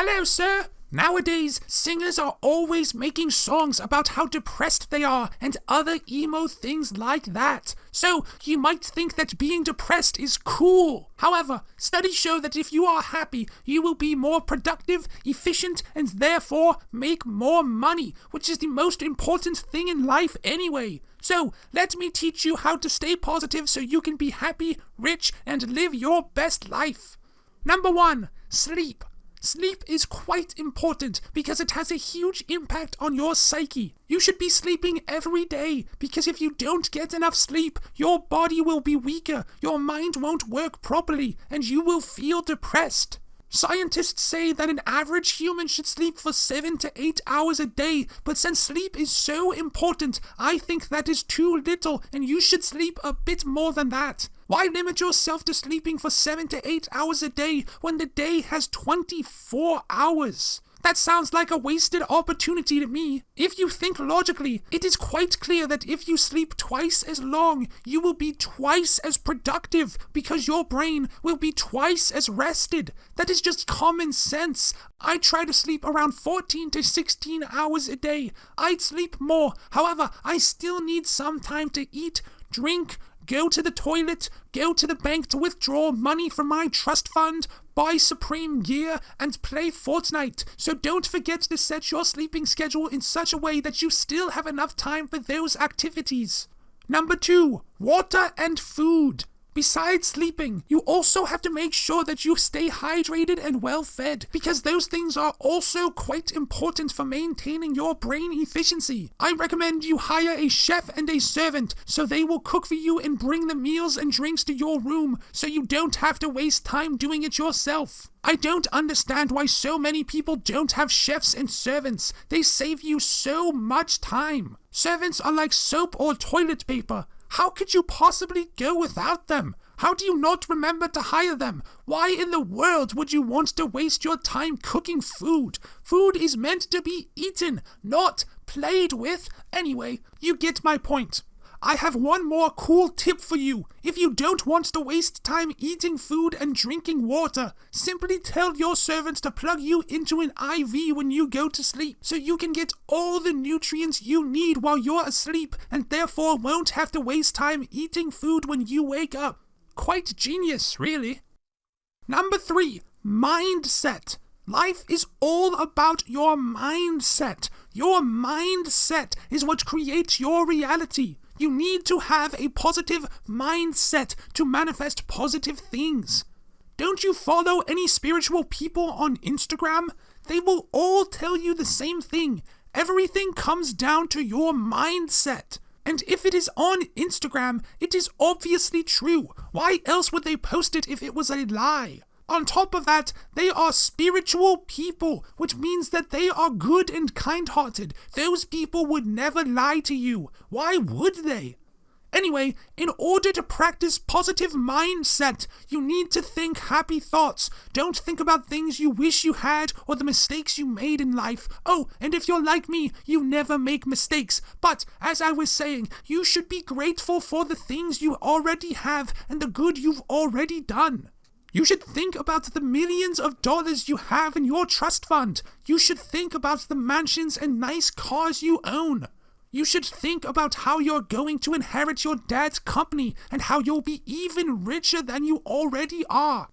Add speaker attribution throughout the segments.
Speaker 1: Hello, sir. Nowadays, singers are always making songs about how depressed they are and other emo things like that. So, you might think that being depressed is cool. However, studies show that if you are happy, you will be more productive, efficient, and therefore make more money, which is the most important thing in life anyway. So, let me teach you how to stay positive so you can be happy, rich, and live your best life. Number one, sleep. Sleep is quite important because it has a huge impact on your psyche. You should be sleeping every day because if you don't get enough sleep, your body will be weaker, your mind won't work properly, and you will feel depressed. Scientists say that an average human should sleep for 7 to 8 hours a day, but since sleep is so important, I think that is too little and you should sleep a bit more than that. Why limit yourself to sleeping for 7 to 8 hours a day when the day has 24 hours? That sounds like a wasted opportunity to me. If you think logically, it is quite clear that if you sleep twice as long, you will be twice as productive because your brain will be twice as rested. That is just common sense. I try to sleep around 14 to 16 hours a day. I'd sleep more. However, I still need some time to eat, drink, go to the toilet, go to the bank to withdraw money from my trust fund, buy Supreme gear, and play Fortnite. So don't forget to set your sleeping schedule in such a way that you still have enough time for those activities. Number two, water and food. Besides sleeping, you also have to make sure that you stay hydrated and well fed because those things are also quite important for maintaining your brain efficiency. I recommend you hire a chef and a servant so they will cook for you and bring the meals and drinks to your room so you don't have to waste time doing it yourself. I don't understand why so many people don't have chefs and servants. They save you so much time. Servants are like soap or toilet paper. How could you possibly go without them? How do you not remember to hire them? Why in the world would you want to waste your time cooking food? Food is meant to be eaten, not played with. Anyway, you get my point. I have one more cool tip for you. If you don't want to waste time eating food and drinking water, simply tell your servants to plug you into an IV when you go to sleep so you can get all the nutrients you need while you're asleep and therefore won't have to waste time eating food when you wake up. Quite genius, really. Number three, mindset. Life is all about your mindset. Your mindset is what creates your reality. You need to have a positive mindset to manifest positive things. Don't you follow any spiritual people on Instagram? They will all tell you the same thing. Everything comes down to your mindset. And if it is on Instagram, it is obviously true. Why else would they post it if it was a lie? On top of that, they are spiritual people, which means that they are good and kind hearted. Those people would never lie to you. Why would they? Anyway, in order to practice positive mindset, you need to think happy thoughts. Don't think about things you wish you had or the mistakes you made in life. Oh, and if you're like me, you never make mistakes. But, as I was saying, you should be grateful for the things you already have and the good you've already done. You should think about the millions of dollars you have in your trust fund. You should think about the mansions and nice cars you own. You should think about how you're going to inherit your dad's company and how you'll be even richer than you already are.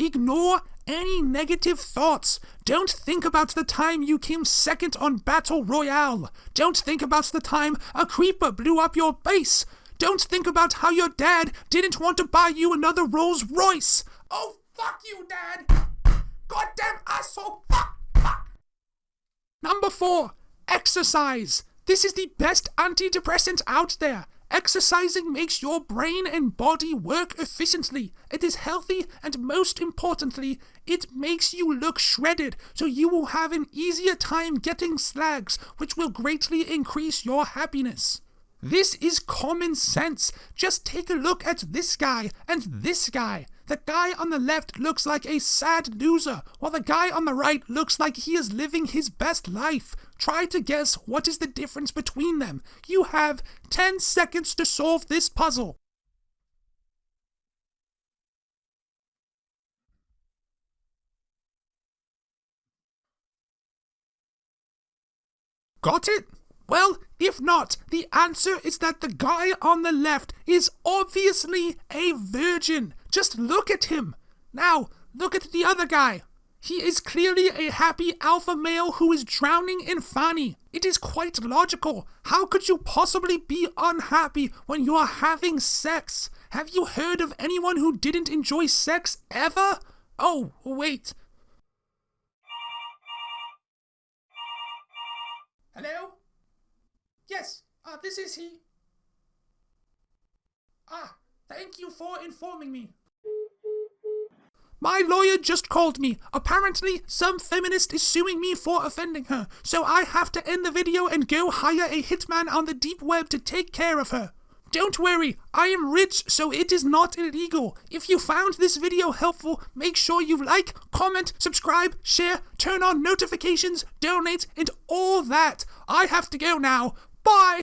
Speaker 1: Ignore any negative thoughts. Don't think about the time you came second on Battle Royale. Don't think about the time a creeper blew up your base. Don't think about how your dad didn't want to buy you another Rolls Royce. Oh, fuck you, Dad! Goddamn asshole! Fuck! Fuck! Number four, exercise. This is the best antidepressant out there. Exercising makes your brain and body work efficiently. It is healthy, and most importantly, it makes you look shredded, so you will have an easier time getting slags, which will greatly increase your happiness. This is common sense. Just take a look at this guy and this guy. The guy on the left looks like a sad loser, while the guy on the right looks like he is living his best life. Try to guess what is the difference between them. You have 10 seconds to solve this puzzle. Got it? Well, if not, the answer is that the guy on the left is obviously a virgin. Just look at him. Now, look at the other guy. He is clearly a happy alpha male who is drowning in Fanny. It is quite logical. How could you possibly be unhappy when you are having sex? Have you heard of anyone who didn't enjoy sex ever? Oh, wait. Hello? Yes, uh, this is he. Ah, thank you for informing me. My lawyer just called me. Apparently, some feminist is suing me for offending her, so I have to end the video and go hire a hitman on the deep web to take care of her. Don't worry, I am rich, so it is not illegal. If you found this video helpful, make sure you like, comment, subscribe, share, turn on notifications, donate, and all that. I have to go now. Bye!